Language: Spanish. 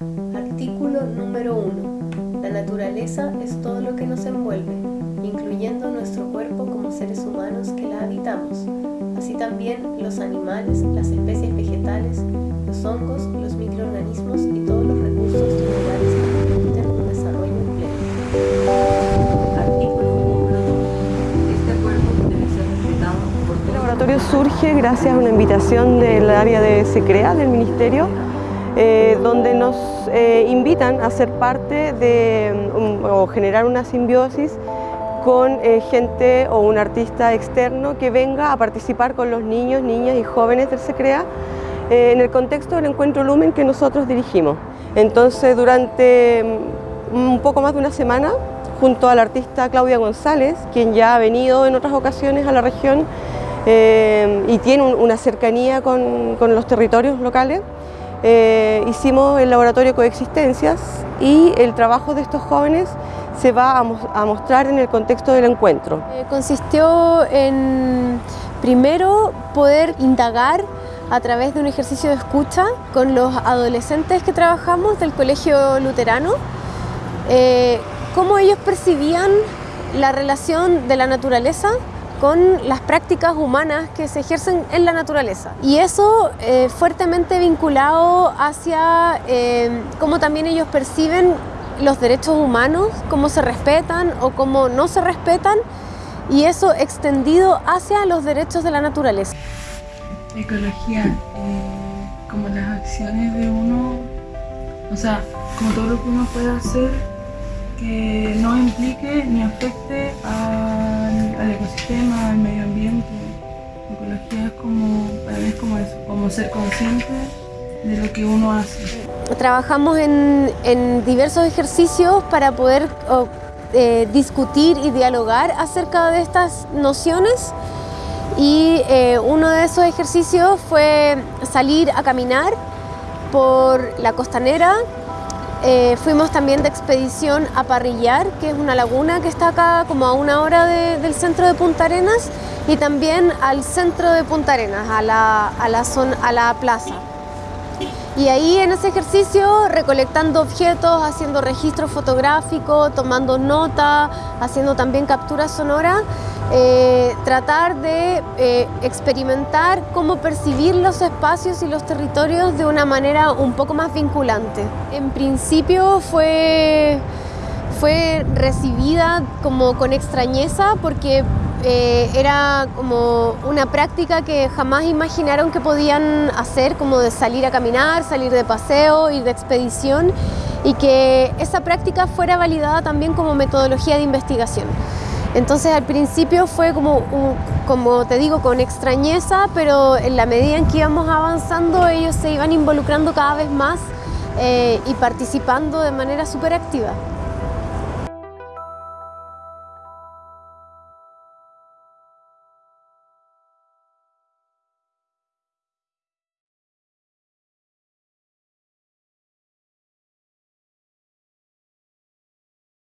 Artículo número 1. La naturaleza es todo lo que nos envuelve, incluyendo nuestro cuerpo como seres humanos que la habitamos, así también los animales, las especies vegetales, los hongos, los microorganismos y todos los recursos naturales que permiten un desarrollo pleno. Artículo número 2. Este cuerpo debe ser respetado por todos. El laboratorio surge gracias a una invitación del área de SECREA, del Ministerio, eh, donde nos eh, invitan a ser parte de um, o generar una simbiosis con eh, gente o un artista externo que venga a participar con los niños, niñas y jóvenes del SECREA en el contexto del encuentro Lumen que nosotros dirigimos. Entonces durante um, un poco más de una semana, junto al artista Claudia González, quien ya ha venido en otras ocasiones a la región y tiene una cercanía con los territorios locales, eh, hicimos el laboratorio Coexistencias y el trabajo de estos jóvenes se va a, mostrar en el contexto del encuentro. Eh, consistió en, primero, poder indagar a través de un ejercicio de escucha con los adolescentes que trabajamos del Colegio Luterano, eh, cómo ellos percibían la relación de la naturaleza con las prácticas humanas que se ejercen en la naturaleza. Y eso eh, fuertemente vinculado hacia eh, cómo también ellos perciben los derechos humanos, cómo se respetan o cómo no se respetan, y eso extendido hacia los derechos de la naturaleza. Ecología, eh, como las acciones de uno, o sea, como todo lo que uno puede hacer que no implique ni afecte al, al ecosistema, al medio ambiente. Ecología es como, es como eso, como ser consciente de lo que uno hace. Trabajamos en, en diversos ejercicios para poder eh, discutir y dialogar acerca de estas nociones y eh, uno de esos ejercicios fue salir a caminar por la costanera eh, fuimos también de expedición a Parrillar, que es una laguna que está acá como a una hora del centro de Punta Arenas y también al centro de Punta Arenas, a la, a la, zona, a la plaza. Y ahí en ese ejercicio recolectando objetos, haciendo registro fotográfico, tomando nota, haciendo también captura sonora, eh, tratar de eh, experimentar cómo percibir los espacios y los territorios de una manera un poco más vinculante. En principio fue, fue recibida como con extrañeza porque eh, era como una práctica que jamás imaginaron que podían hacer, como de salir a caminar, salir de paseo, ir de expedición y que esa práctica fuera validada también como metodología de investigación. Entonces al principio fue como, como te digo, con extrañeza, pero en la medida en que íbamos avanzando ellos se iban involucrando cada vez más eh, y participando de manera súper activa.